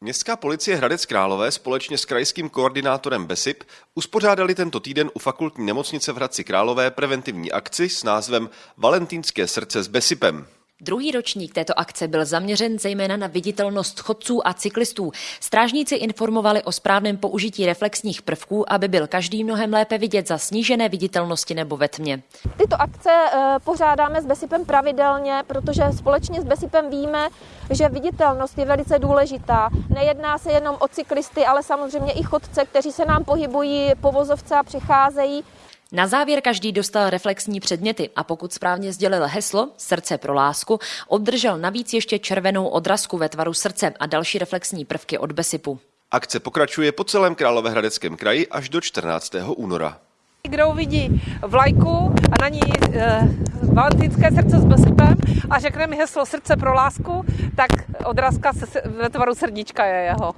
Městská policie Hradec Králové společně s krajským koordinátorem BESIP uspořádali tento týden u fakultní nemocnice v Hradci Králové preventivní akci s názvem Valentínské srdce s BESIPem. Druhý ročník této akce byl zaměřen zejména na viditelnost chodců a cyklistů. Strážníci informovali o správném použití reflexních prvků, aby byl každý mnohem lépe vidět za snížené viditelnosti nebo ve tmě. Tyto akce eh, pořádáme s Besipem pravidelně, protože společně s Besipem víme, že viditelnost je velice důležitá. Nejedná se jenom o cyklisty, ale samozřejmě i chodce, kteří se nám pohybují po vozovce a přecházejí. Na závěr každý dostal reflexní předměty a pokud správně sdělil heslo Srdce pro lásku, obdržel navíc ještě červenou odrazku ve tvaru srdce a další reflexní prvky od Besipu. Akce pokračuje po celém Královéhradeckém kraji až do 14. února. Kdo uvidí vlajku a na ní e, valentínské srdce s Besipem a řekne mi heslo Srdce pro lásku, tak odrazka se, ve tvaru srdíčka je jeho.